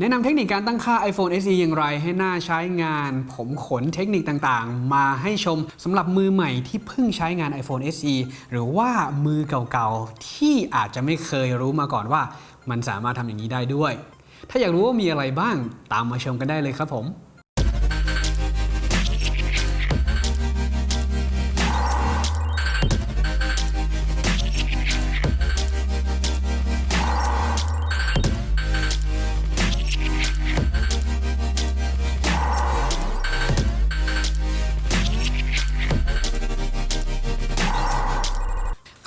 แนะนำเทคนิคการตั้งค่า iPhone SE อย่างไรให้หน่าใช้งาน ผมขนเทคนิคต่างๆ มาให้ชมสำหรับมือใหม่ที่เพิ่งใช้งาน iPhone SE หรือว่ามือเก่าๆ ที่อาจจะไม่เคยรู้มาก่อนว่า มันสามารถทำอย่างนี้ได้ด้วย ถ้าอยากรู้ว่ามีอะไรบ้างตามมาชมกันได้เลยครับผม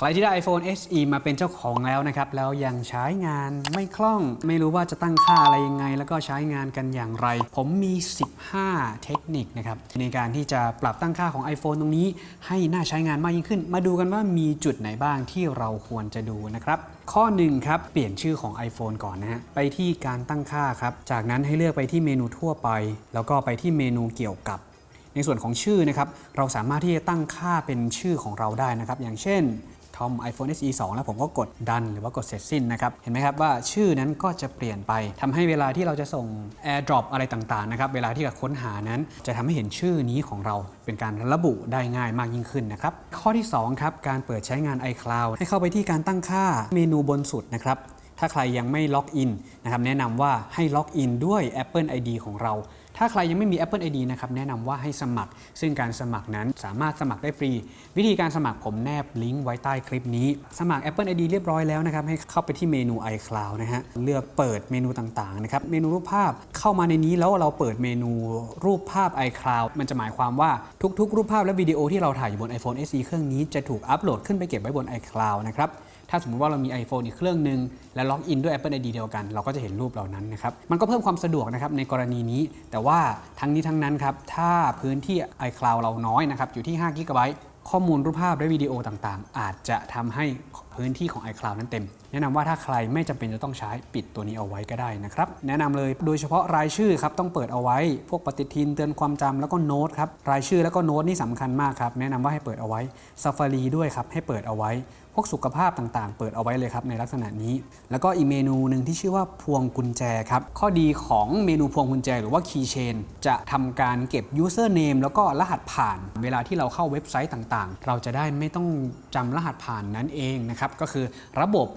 ใครที่ได้ iPhone SE มาเป็นเจ้าของแล้วนะครับแล้วยังใช้งานไม่คล่อง ไม่รู้ว่าจะตั้งค่าอะไรยังไง แล้วก็ใช้งานกันอย่างไร ผมมี 15 เทคนิคนะครับในการที่จะปรับตั้งค่าของ iPhone ตรงนี้ ให้น่าใช้งานมากยิ่งขึ้น มาดูกันว่ามีจุดไหนบ้างที่เราควรจะดูนะครับข้อ1ครับเปลี่ยนชื่อของ iPhone ก่อนนะฮะไปที่การตั้งค่าครับจากนั้นให้เลือกไปที่เมนูทั่วไป แล้วก็ไปที่เมนูเกี่ยวกับในส่วนของชื่อนะครับ เราสามารถที่จะตั้งค่าเป็นชื่อของเราได้นะครับ อย่างเช่น ทอม iPhone SE 2 แล้วผมก็กดดันหรือว่ากดเสร็จสิ้นนะครับ เห็นไหมครับว่าชื่อนั้นก็จะเปลี่ยนไปทำให้เวลาที่เราจะส่ง AirDrop อะไรต่างๆนะครับเวลาที่เราค้นหานั้น จะทำให้เห็นชื่อนี้ของเราเป็นการระบุได้ง่ายมากยิ่งขึ้นนะครับ ข้อที่2ครับการเปิดใช้งาน iCloud ให้เข้าไปที่การตั้งค่าเมนูบนสุดนะครับถ้าใครยังไม่ล็อกอินนะครับแนะนำว่าให้ล็อกอินด้วย Apple ID ของเรา ถ้าใครยังไม่มี Apple ID นะครับแนะนำว่าให้สมัคร ซึ่งการสมัครนั้นสามารถสมัครได้ฟรี วิธีการสมัครผมแนบลิงก์ไว้ใต้คลิปนี้ สมัคร Apple ID เรียบร้อยแล้วนะครับให้เข้าไปที่เมนู iCloud นะฮะเลือกเปิดเมนูต่างๆนะครับเมนูรูปภาพเข้ามาในนี้แล้วเราเปิดเมนูรูปภาพ iCloud มันจะหมายความว่าทุกๆ รูปภาพและวิดีโอที่เราถ่ายอยู่บน iPhone SE เครื่องนี้จะถูกอัปโหลดขึ้นไปเก็บไว้บน iCloud นะครับถ้าสมมติว่าเรามี iPhone อีกเครื่องหนึ่งและล็อกอินด้วย Apple ID เดียวกัน เราก็จะเห็นรูปเหล่านั้นนะครับมันก็เพิ่มความสะดวกนะครับในกรณีนี้แต่ว่าว่าทั้งนี้ทั้งนั้นครับ ถ้าพื้นที่ iCloud เราน้อยนะครับ อยู่ที่5 g b ข้อมูลรูปภาพและวิดีโอต่างๆ อาจจะทำให้ พื้นที่ของ iCloud นั้นเต็ม แนะนำว่าถ้าใครไม่จำเป็นจะต้องใช้ปิดตัวนี้เอาไว้ก็ได้นะครับแนะนำเลยโดยเฉพาะรายชื่อครับต้องเปิดเอาไว้ พวกปฏิทินเตือนความจำแล้วก็โน้ตครับรายชื่อแล้วก็โน้ตนี่สำคัญมากครับแนะนำว่าให้เปิดเอาไว้ Safari ด้วยครับให้เปิดเอาไว้ พวกสุขภาพต่างๆ เปิดเอาไว้เลยครับในลักษณะนี้ แล้วก็อีกเมนูหนึ่งที่ชื่อว่าพวงกุญแจครับข้อดีของเมนูพวงกุญแจหรือว่า Keychain จะทำการเก็บ username แล้วก็รหัสผ่าน เวลาที่เราเข้าเว็บไซต์ต่างๆ เราจะได้ไม่ต้องจำรหัสผ่านนั้นเองนะครับก็คือระบบ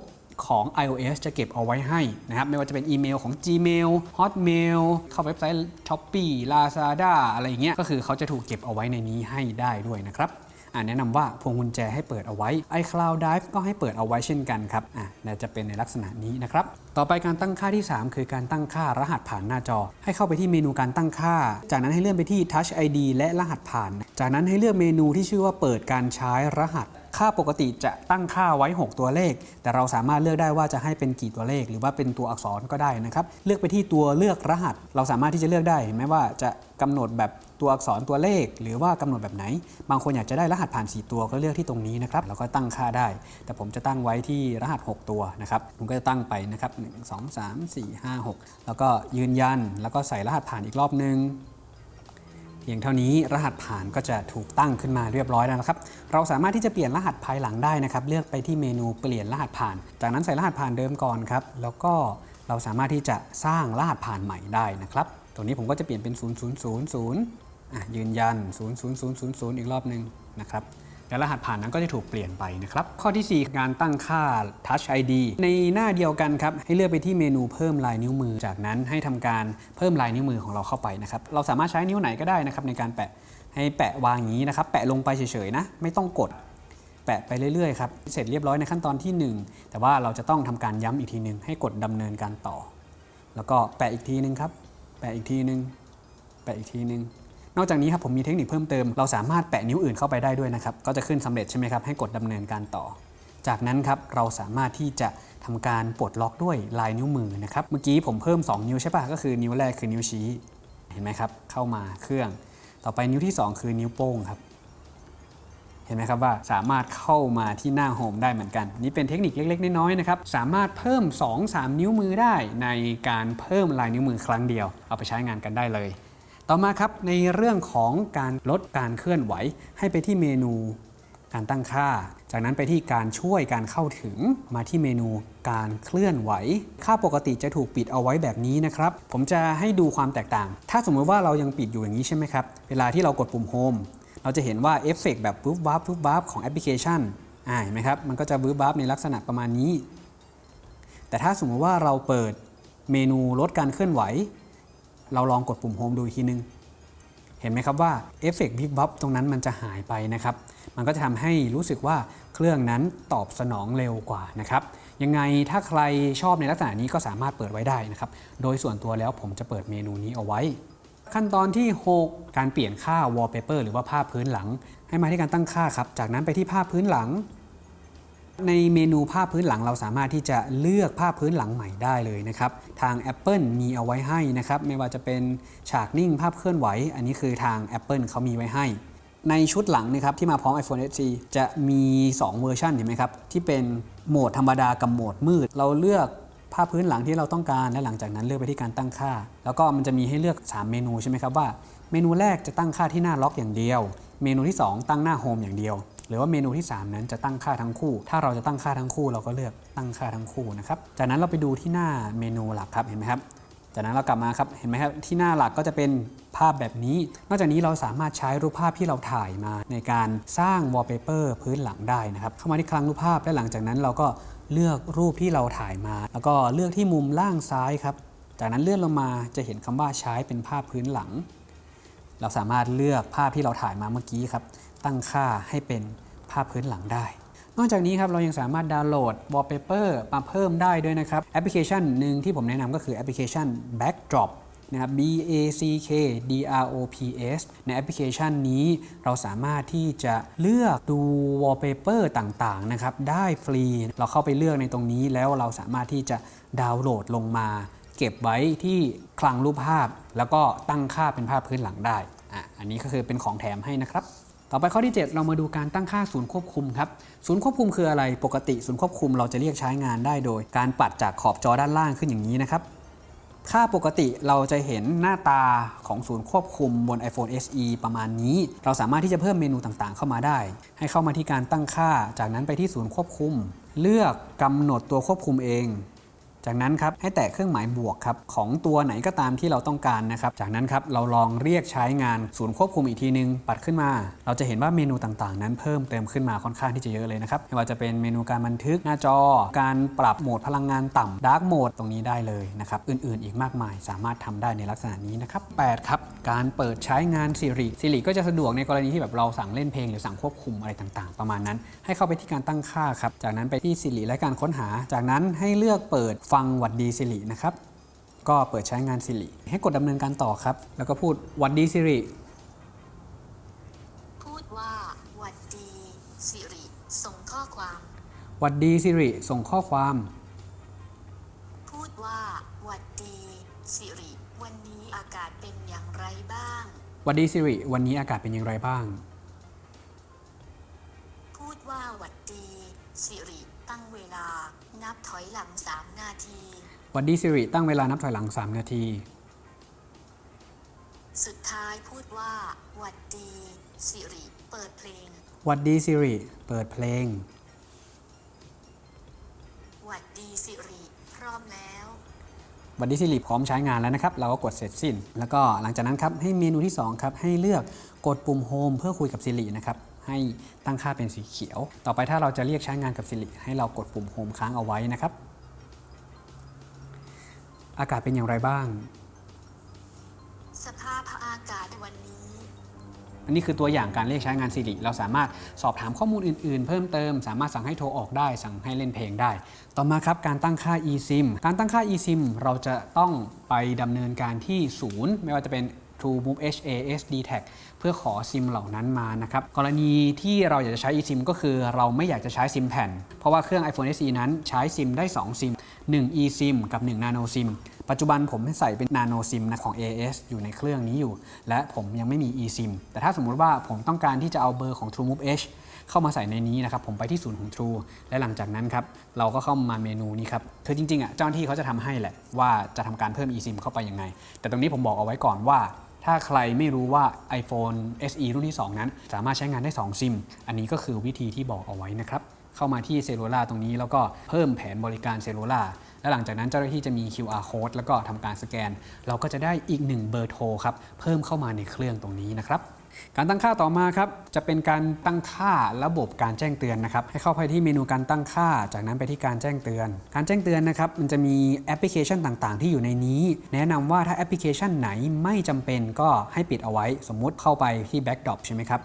ของ iOS จะเก็บเอาไว้ให้นะครับไม่ว่าจะเป็นอีเมลของ Gmail Hotmail เข้าเว็บไซต์ Shopee Lazada อะไรอย่างเงี้ยก็คือเขาจะถูกเก็บเอาไว้ในนี้ให้ได้ด้วยนะครับแนะนำว่าพวงกุญแจให้เปิดเอาไว้ iCloud Drive ก็ให้เปิดเอาไว้เช่นกันครับอะจะเป็นในลักษณะนี้นะครับ ต่อไปการตั้งค่าที่ 3 คือการตั้งค่ารหัสผ่านหน้าจอ ให้เข้าไปที่เมนูการตั้งค่า จากนั้นให้เลื่อนไปที่ Touch ID และรหัสผ่าน จากนั้นให้เลือกเมนูที่ชื่อว่าเปิดการใช้รหัส ค่าปกติจะตั้งค่าไว้ 6 ตัวเลข แต่เราสามารถเลือกได้ว่าจะให้เป็นกี่ตัวเลข หรือว่าเป็นตัวอักษรก็ได้นะครับ เลือกไปที่ตัวเลือกรหัส เราสามารถที่จะเลือกได้เห็นไหมว่าจะกำหนดแบบตัวอักษรตัวเลข หรือว่ากำหนดแบบไหน บางคนอยากจะได้รหัสผ่าน 4 ตัวก็เลือกที่ตรงนี้นะครับแล้วก็ตั้งค่าได้ แต่ผมจะตั้งไว้ที่รหัส 6 ตัวนะครับผมก็จะตั้งไปนะครับ 1 2 3 4 5 6 แล้วก็ยืนยันแล้วก็ใส่รหัสผ่านอีกรอบนึง เพียงเท่านี้รหัสผ่านก็จะถูกตั้งขึ้นมาเรียบร้อยแล้วนะครับ เราสามารถที่จะเปลี่ยนรหัสภายหลังได้นะครับ เลือกไปที่เมนูเปลี่ยนรหัสผ่าน จากนั้นใส่รหัสผ่านเดิมก่อนครับ แล้วก็เราสามารถที่จะสร้างรหัสผ่านใหม่ได้นะครับ ตรงนี้ผมก็จะเปลี่ยนเป็น 0000อะยืนยัน 00000 อีกรอบหนึ่งนะครับ และรหัสผ่านนั้นก็จะถูกเปลี่ยนไปนะครับ ข้อที่ 4 การตั้งค่า Touch ID ในหน้าเดียวกันครับ ให้เลือกไปที่เมนูเพิ่มลายนิ้วมือ จากนั้นให้ทำการเพิ่มลายนิ้วมือของเราเข้าไปนะครับ เราสามารถใช้นิ้วไหนก็ได้นะครับในการแปะ ให้แปะวางอย่างนี้นะครับ แปะลงไปเฉยๆนะ ไม่ต้องกด แปะไปเรื่อยๆครับ เสร็จเรียบร้อยในขั้นตอนที่ 1 แต่ว่าเราจะต้องทำการย้ำอีกทีหนึ่งให้กดดำเนินการต่อ แล้วก็แปะอีกทีหนึงครับ แปะอีกทีหนึง แปะอีกทีหนึง นอกจากนี้ครับผมมีเทคนิคเพิ่มเติม เราสามารถแปะนิ้วอื่นเข้าไปได้ด้วยนะครับ ก็จะขึ้นสำเร็จใช่ไหมครับให้กดดำเนินการต่อ จากนั้นครับเราสามารถที่จะทำการปลดล็อกด้วยลายนิ้วมือนะครับ เมื่อกี้ผมเพิ่ม 2 นิ้วใช่ปะก็คือนิ้วแรกคือนิ้วชี้ เห็นไหมครับ เข้ามาเครื่อง ต่อไปนิ้วที่ 2 คือนิ้วโป้งครับ เห็นไหมครับว่าสามารถเข้ามาที่หน้าโฮมได้เหมือนกัน นี่เป็นเทคนิคเล็กๆ น้อยๆนะครับ สามารถเพิ่ม 2-3 นิ้วมือได้ในการเพิ่มลายนิ้วมือครั้งเดียว เอาไปใช้งานกันได้เลย ต่อมาครับในเรื่องของการลดการเคลื่อนไหว ให้ไปที่เมนูการตั้งค่า จากนั้นไปที่การช่วยการเข้าถึงมาที่เมนูการเคลื่อนไหว ค่าปกติจะถูกปิดเอาไว้แบบนี้นะครับ ผมจะให้ดูความแตกต่าง ถ้าสมมติว่าเรายังปิดอยู่อย่างนี้ใช่ไหมครับ เวลาที่เรากดปุ่ม Home เราจะเห็นว่าเอฟเฟกต์แบบปุ๊บวับปุ๊บวับของแอปพลิเคชันอ่าเห็นไหมครับ มันก็จะปุ๊บวับในลักษณะประมาณนี้ แต่ถ้าสมมติว่าเราเปิดเมนูลดการเคลื่อนไหว เราลองกดปุ่ม Home ดูอีกทีนึง เห็นไหมครับว่าเอฟเฟกต์บิ๊กบ๊อบตรงนั้นมันจะหายไปนะครับ มันก็จะทำให้รู้สึกว่าเครื่องนั้นตอบสนองเร็วกว่านะครับยังไงถ้าใครชอบในลักษณะนี้ก็สามารถเปิดไว้ได้นะครับ โดยส่วนตัวแล้วผมจะเปิดเมนูนี้เอาไว้ ขั้นตอนที่ 6 การเปลี่ยนค่า wallpaper หรือว่าภาพพื้นหลัง ให้มาที่การตั้งค่าครับ จากนั้นไปที่ภาพพื้นหลัง ในเมนูภาพพื้นหลังเราสามารถที่จะเลือกภาพพื้นหลังใหม่ได้เลยนะครับ ทาง Apple มีเอาไว้ให้นะครับ ไม่ว่าจะเป็นฉากนิ่งภาพเคลื่อนไหว อันนี้คือทาง Apple เขามีไว้ให้ ในชุดหลังนะครับที่มาพร้อม iPhone SE จะมี 2 เวอร์ชันเห็นไหมครับ ที่เป็นโหมดธรรมดากับโหมดมืด เราเลือกภาพพื้นหลังที่เราต้องการ และหลังจากนั้นเลือกไปที่การตั้งค่า แล้วก็มันจะมีให้เลือก 3 เมนูใช่ไหมครับว่า เมนูแรกจะตั้งค่าที่หน้าล็อกอย่างเดียว เมนูที่ 2 ตั้งหน้าโฮมอย่างเดียว รือว่าเมนูที่ 3 นั้นจะตั้งค่าทั้งคู่ ถ้าเราจะตั้งค่าทั้งคู่ เราก็เลือกตั้งค่าทั้งคู่นะครับ จากนั้นเราไปดูที่หน้าเมนูหลักครับเห็นไหมครับ จากนั้นเรากลับมาครับเห็นไหมครับที่หน้าหลักก็จะเป็นภาพแบบนี้ นอกจากนี้เราสามารถใช้รูปภาพที่เราถ่ายมาในการสร้าง wallpaper พื้นหลังได้นะครับเข้ามาที่คลังรูปภาพและหลังจากนั้นเราก็เลือกรูปที่เราถ่ายมา แล้วก็เลือกที่มุมล่างซ้ายครับ จากนั้นเลื่อนลงมาจะเห็นคำว่าใช้เป็นภาพพื้นหลัง เราสามารถเลือกภาพที่เราถ่ายมาเมื่อกี้ครับ ตั้งค่าให้เป็น ภาพพื้นหลังได้ นอกจากนี้ครับเรายังสามารถดาวน์โหลด wallpaper มาเพิ่มได้ด้วยนะครับแอปพลิเคชันหนึ่งที่ผมแนะนำก็คือแอปพลิเคชัน Backdrops นะครับ B A C K D R O P S ในแอปพลิเคชันนี้เราสามารถที่จะเลือกดู wallpaper ต่างๆนะครับได้ฟรี เราเข้าไปเลือกในตรงนี้แล้วเราสามารถที่จะดาวน์โหลดลงมา เก็บไว้ที่คลังรูปภาพ แล้วก็ตั้งค่าเป็นภาพพื้นหลังได้อะอันนี้ก็คือเป็นของแถมให้นะครับ ต่อไปข้อที่ 7 เรามาดูการตั้งค่าศูนย์ควบคุมครับ ศูนย์ควบคุมคืออะไร ปกติศูนย์ควบคุมเราจะเรียกใช้งานได้โดย การปัดจากขอบจอด้านล่างขึ้นอย่างนี้นะครับ ค่าปกติเราจะเห็นหน้าตาของศูนย์ควบคุมบน iPhone SE ประมาณนี้ เราสามารถที่จะเพิ่มเมนูต่างๆ เข้ามาได้ ให้เข้ามาที่การตั้งค่า จากนั้นไปที่ศูนย์ควบคุม เลือกกำหนดตัวควบคุมเอง จากนั้นครับให้แตะเครื่องหมายบวกครับของตัวไหนก็ตามที่เราต้องการนะครับจากนั้นครับเราลองเรียกใช้งานศูนย์ควบคุมอีกทีนึง ปัดขึ้นมา เราจะเห็นว่าเมนูต่างๆ นั้นเพิ่มเติมขึ้นมาค่อนข้างที่จะเยอะเลยนะครับไม่ว่าจะเป็นเมนูการบันทึกหน้าจอ การปรับโหมดพลังงานต่ำดาร์กโหมดตรงนี้ได้เลยนะครับอื่นๆ อีกมากมายสามารถทำได้ในลักษณะนี้นะครับ8ครับการเปิดใช้งาน Siri Siri ก็จะสะดวกในกรณีที่แบบเราสั่งเล่นเพลงหรือสั่งควบคุมอะไรต่างๆ ประมาณนั้น ให้เข้าไปที่การตั้งค่าครับจากนั้นไปที่ Siri และการค้นหา จากนั้นให้เลือกเปิดฟังหวัดดี Siri นะครับ ก็เปิดใช้งาน Siri ให้กดดำเนินการต่อครับ แล้วก็พูดหวัดดี Siri พูดว่าหวัดดีสิริส่งข้อความหวัดดี Siri ส่งข้อความ พูดว่าหวัดดีสิริวันนี้อากาศเป็นอย่างไรบ้าง หวัดดี Siri วันนี้อากาศเป็นอย่างไรบ้าง อยหลังสามนาทีหวัดดี Siri ตั้งเวลานับถอยหลัง 3 นาที สุดท้ายพูดว่าหวัดดีสิริเปิดเพลงหวัดดี Siri เปิดเพลงหวัดดีสิริพร้อมแล้วหวัดดี Siri พร้อมใช้งานแล้วนะครับ เราก็กดเสร็จสิ้น แล้วก็หลังจากนั้นครับให้เมนูที่ 2 ครับ ให้เลือกกดปุ่ม Home เพื่อคุยกับ Siri นะครับ ให้ตั้งค่าเป็นสีเขียว ต่อไปถ้าเราจะเรียกใช้งานกับ Siri ให้เรากดปุ่ม Home ค้างเอาไว้นะครับ อากาศเป็นอย่างไรบ้าง สภาพอากาศวันนี้ อันนี้คือตัวอย่างการเรียกใช้งาน Siri เราสามารถสอบถามข้อมูลอื่น ๆ เพิ่มเติม สามารถสั่งให้โทรออกได้ สั่งให้เล่นเพลงได้ ต่อมาครับการตั้งค่า eSIM การตั้งค่า eSIM เราจะต้องไปดำเนินการที่ศูนย์ ไม่ว่าจะเป็น True Move HA SD Tag เพื่อขอซิมเหล่านั้นมานะครับกรณีที่เราอยากจะใช้ eSIM ก็คือเราไม่อยากจะใช้ซิมแผ่น เพราะว่าเครื่อง iPhone SE นั้นใช้ซิมได้ 2 ซิม 1 eSIM กับ 1 Nano SIM ปัจจุบันผมใส่เป็น Nano SIM นะของ AS อยู่ในเครื่องนี้อยู่ และผมยังไม่มี eSIM แต่ถ้าสมมุติว่าผมต้องการที่จะเอาเบอร์ของ True Move H เข้ามาใส่ในนี้นะครับผมไปที่ศูนย์ของ True และหลังจากนั้นครับเราก็เข้ามาเมนูนี้ครับคือจริงๆอะเจ้าหน้าที่เขาจะทำให้แหละว่าจะทำการเพิ่ม eSIM เข้าไปยังไง แต่ตรงนี้ผมบอกเอาไว้ก่อนว่า ถ้าใครไม่รู้ว่า iPhone SE รุ่นที่ 2 นั้น สามารถใช้งานได้ 2 ซิม อันนี้ก็คือวิธีที่บอกเอาไว้นะครับ เข้ามาที่ Cellular ตรงนี้แล้วก็เพิ่มแผนบริการ Cellular และหลังจากนั้นเจ้าหน้าที่จะมี QR code แล้วก็ทำการสแกน เราก็จะได้อีกหนึ่งเบอร์โทรครับเพิ่มเข้ามาในเครื่องตรงนี้นะครับการตั้งค่าต่อมาครับจะเป็นการตั้งค่าระบบการแจ้งเตือนนะครับให้เข้าไปที่เมนูการตั้งค่า จากนั้นไปที่การแจ้งเตือน การแจ้งเตือนนะครับมันจะมีแอปพลิเคชันต่างๆ ที่อยู่ในนี้ แนะนำว่าถ้าแอปพลิเคชันไหนไม่จำเป็นก็ให้ปิดเอาไว้ สมมุติเข้าไปที่ Backdrop ใช่ไหมครับ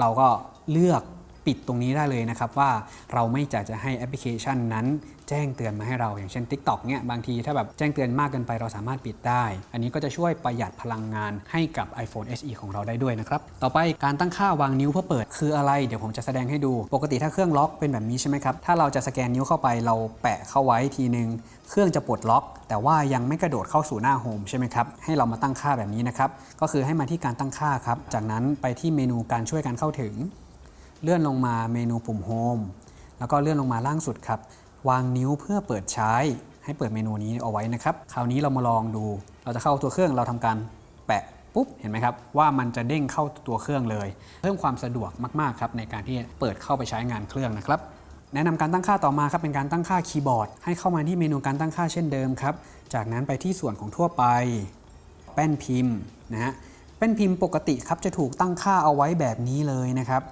เราก็เลือก ปิดตรงนี้ได้เลยนะครับว่าเราไม่อยากจะให้แอปพลิเคชันนั้น แจ้งเตือนมาให้เราอย่างเช่น TikTok เนี่ยบางทีถ้าแบบแจ้งเตือนมากเกินไปเราสามารถปิดได้ อันนี้ก็จะช่วยประหยัดพลังงานให้กับ iPhone SE ของเราได้ด้วยนะครับต่อไปการตั้งค่าวางนิ้วเพื่อเปิดคืออะไร เดี๋ยวผมจะแสดงให้ดู ปกติถ้าเครื่องล็อกเป็นแบบนี้ใช่ไหมครับถ้าเราจะสแกนนิ้วเข้าไปเราแปะเข้าไว้ทีนึงเครื่องจะปลดล็อก แต่ว่ายังไม่กระโดดเข้าสู่หน้าโฮมใช่ไหมครับให้เรามาตั้งค่าแบบนี้นะครับก็คือให้มาที่การตั้งค่าครับจากนั้นไปที่เมนูการช่วยการเข้าถึง เลื่อนลงมาเมนูปุ่มโฮมแล้วก็เลื่อนลงมาล่างสุดครับ วางนิ้วเพื่อเปิดใช้ ให้เปิดเมนูนี้เอาไว้นะครับ คราวนี้เรามาลองดู เราจะเข้าตัวเครื่องเราทำการแปะปุ๊บ เห็นไหมครับ ว่ามันจะเด้งเข้าตัวเครื่องเลย เพิ่มความสะดวกมากๆครับในการที่เปิดเข้าไปใช้งานเครื่องนะครับ แนะนำการตั้งค่าต่อมาครับเป็นการตั้งค่าคีย์บอร์ด ให้เข้ามาที่เมนูการตั้งค่าเช่นเดิมครับ จากนั้นไปที่ส่วนของทั่วไป แป้นพิมพ์นะฮะ แป้นพิมพ์ปกติครับจะถูกตั้งค่าเอาไว้แบบนี้เลยนะครับ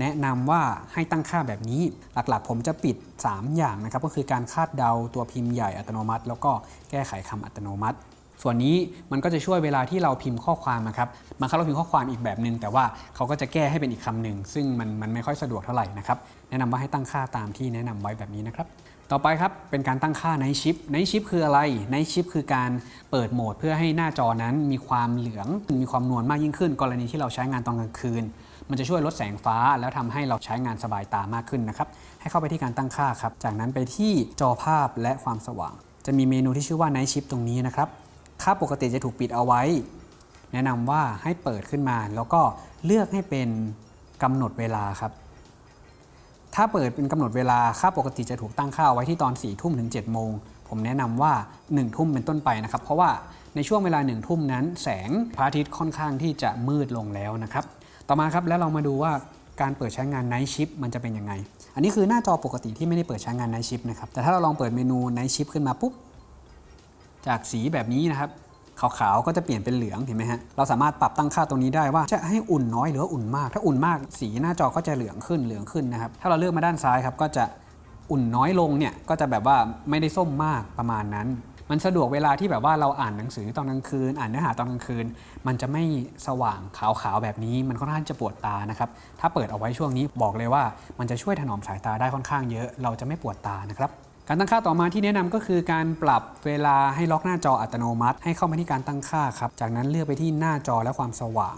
แนะนำว่าให้ตั้งค่าแบบนี้ หลักๆ ผมจะปิด 3 อย่างนะครับ ก็คือการคาดเดาตัวพิมพ์ใหญ่อัตโนมัติ แล้วก็แก้ไขคำอัตโนมัติ ส่วนนี้มันก็จะช่วยเวลาที่เราพิมพ์ข้อความนะครับบางครั้งเราพิมพ์ข้อความอีกแบบหนึ่งแต่ว่าเขาก็จะแก้ให้เป็นอีกคำหนึ่งซึ่งมันมันไม่ค่อยสะดวกเท่าไหร่นะครับแนะนำว่าให้ตั้งค่าตามที่แนะนำไว้แบบนี้นะครับต่อไปครับ เป็นการตั้งค่าในชิปในชิปคืออะไรในชิปคือการเปิดโหมดเพื่อให้หน้าจอนั้นมีความเหลือง มีความนวลมากยิ่งขึ้น กรณีที่เราใช้งานตอนกลางคืน มันจะช่วยลดแสงฟ้า แล้วทำให้เราใช้งานสบายตามากขึ้นนะครับ ให้เข้าไปที่การตั้งค่าครับ จากนั้นไปที่จอภาพและความสว่าง จะมีเมนูที่ชื่อว่า Night Shift ตรงนี้นะครับ ค่าปกติจะถูกปิดเอาไว้ แนะนำว่าให้เปิดขึ้นมา แล้วก็เลือกให้เป็นกำหนดเวลาครับ ถ้าเปิดเป็นกำหนดเวลา ค่าปกติจะถูกตั้งค่าไว้ที่ตอน4ี่ทุ่มถึง7จ็ดโมงผมแนะนำว่า1นึ่ทุ่มเป็นต้นไปนะครับ เพราะว่าในช่วงเวลา1นึ่ทุ่มนั้น แสงพระอาทิตย์ค่อนข้างที่จะมืดลงแล้วนะครับ ต่อมาครับแล้วเรามาดูว่าการเปิดใช้งาน Night Shift มันจะเป็นยังไง อันนี้คือหน้าจอปกติที่ไม่ได้เปิดใช้งาน Night Shift นะครับ แต่ถ้าเราลองเปิดเมนู Night Shift ขึ้นมาปุ๊บ จากสีแบบนี้นะครับ ขาวๆ ก็จะเปลี่ยนเป็นเหลือง เห็นไหมฮะ เราสามารถปรับตั้งค่าตรงนี้ได้ว่าจะให้อุ่นน้อยหรืออุ่นมาก ถ้าอุ่นมากสีหน้าจอก็จะเหลืองขึ้น เหลืองขึ้นนะครับ ถ้าเราเลือกมาด้านซ้ายครับ ก็จะอุ่นน้อยลงเนี่ย ก็จะแบบว่าไม่ได้ส้มมากประมาณนั้น มันสะดวกเวลาที่แบบว่าเราอ่านหนังสือตอนกลางคืน อ่านเนื้อหาตอนกลางคืน มันจะไม่สว่างขาวๆแบบนี้ มันค่อนข้างจะปวดตานะครับ ถ้าเปิดเอาไว้ช่วงนี้บอกเลยว่า มันจะช่วยถนอมสายตาได้ค่อนข้างเยอะ เราจะไม่ปวดตานะครับการตั้งค่าต่อมาที่แนะนำก็คือการปรับเวลาให้ล็อกหน้าจออัตโนมัติ ให้เข้ามาที่การตั้งค่าครับ จากนั้นเลือกไปที่หน้าจอและความสว่าง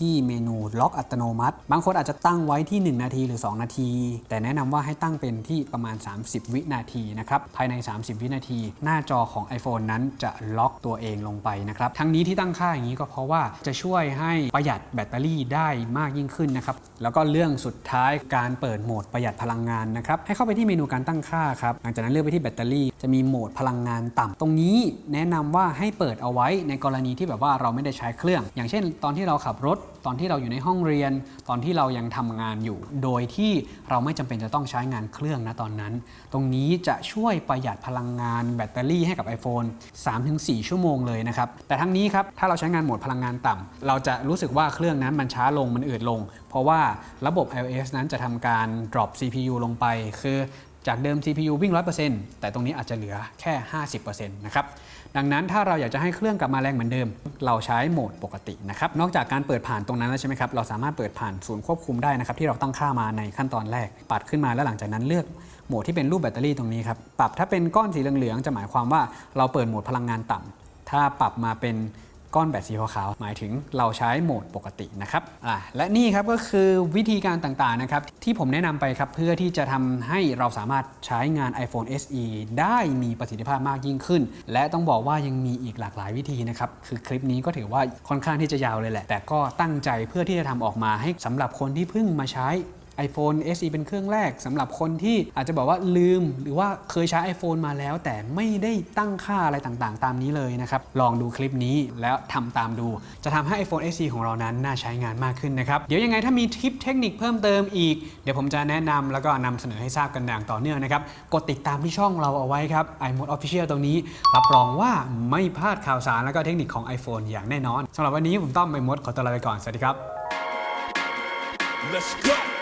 ที่เมนูล็อกอัตโนมัติ บางคนอาจจะตั้งไว้ที่ 1 นาทีหรือ 2 นาที แต่แนะนำว่าให้ตั้งเป็นที่ประมาณ 30 วินาทีนะครับภายใน 30 วินาที หน้าจอของ iPhone นั้นจะล็อกตัวเองลงไปนะครับทั้งนี้ที่ตั้งค่าอย่างนี้ก็เพราะว่าจะช่วยให้ประหยัดแบตเตอรี่ได้มากยิ่งขึ้นนะครับแล้วก็เรื่องสุดท้ายการเปิดโหมดประหยัดพลังงานนะครับให้เข้าไปที่เมนูการตั้งค่าครับหลังจากนั้นเลือกไปที่แบตเตอรี่ จะมีโหมดพลังงานต่ำตรงนี้แนะนำว่าให้เปิดเอาไว้ในกรณีที่แบบว่าเราไม่ได้ใช้เครื่อง อย่างเช่น ตอนที่เราขับรถ ตอนที่เราอยู่ในห้องเรียน ตอนที่เรายังทำงานอยู่ โดยที่เราไม่จำเป็นจะต้องใช้งานเครื่องนะตอนนั้น ตรงนี้จะช่วยประหยัดพลังงานแบตเตอรี่ให้กับ iPhone 3-4 ชั่วโมงเลยนะครับ แต่ทั้งนี้ครับถ้าเราใช้งานโหมดพลังงานต่ำเราจะรู้สึกว่าเครื่องนั้นมันช้าลงมันอืดลง เพราะว่าระบบ iOS นั้นจะทำการ drop CPU ลงไป คือ จากเดิม CPU วิ่ง 100%แต่ตรงนี้อาจจะเหลือแค่ 50%นะครับดังนั้นถ้าเราอยากจะให้เครื่องกลับมาแรงเหมือนเดิม เราใช้โหมดปกตินะครับนอกจากการเปิดผ่านตรงนั้นแล้วใช่ไหมครับเราสามารถเปิดผ่านศูนย์ควบคุมได้นะครับที่เราตั้งค่ามาในขั้นตอนแรก ปัดขึ้นมาแล้วหลังจากนั้นเลือกโหมดที่เป็นรูปแบตเตอรี่ตรงนี้ครับปรับถ้าเป็นก้อนสีเหลืองๆจะหมายความว่าเราเปิดโหมดพลังงานต่ำถ้าปรับมาเป็น ก้อนแบตสีขาวๆหมายถึงเราใช้โหมดปกตินะครับอะและนี่ครับก็คือวิธีการต่างๆนะครับที่ผมแนะนำไปครับเพื่อที่จะทำให้เราสามารถใช้งาน iPhone SE ได้มีประสิทธิภาพมากยิ่งขึ้น และต้องบอกว่ายังมีอีกหลากหลายวิธีนะครับคือคลิปนี้ก็ถือว่าค่อนข้างที่จะยาวเลยแหละ แต่ก็ตั้งใจเพื่อที่จะทำออกมาให้สำหรับคนที่เพิ่งมาใช้ iPhone SE เป็นเครื่องแรกสำหรับคนที่อาจจะบอกว่าลืม หรือว่าเคยใช้ iPhone มาแล้ว แต่ไม่ได้ตั้งค่าอะไรต่างๆ ตามนี้เลยนะครับ ลองดูคลิปนี้แล้วทำตามดู จะทำให้ iPhone SE ของเรานั้นน่าใช้งานมากขึ้นนะครับ เดี๋ยวยังไงถ้ามีทิปเทคนิคเพิ่มเติมอีก เดี๋ยวผมจะแนะนำแล้วก็นำเสนอให้ทราบกันอย่างต่อเนื่องนะครับ กดติดตามที่ช่องเราเอาไว้ครับ iMode Official ตรงนี้ รับรองว่าไม่พลาดข่าวสารแล้วก็เทคนิคของ iPhone อย่างแน่นอนสำหรับวันนี้ผมต้อมไอมดขอตัวลาไปก่อนสวัสดีครับ Let's go.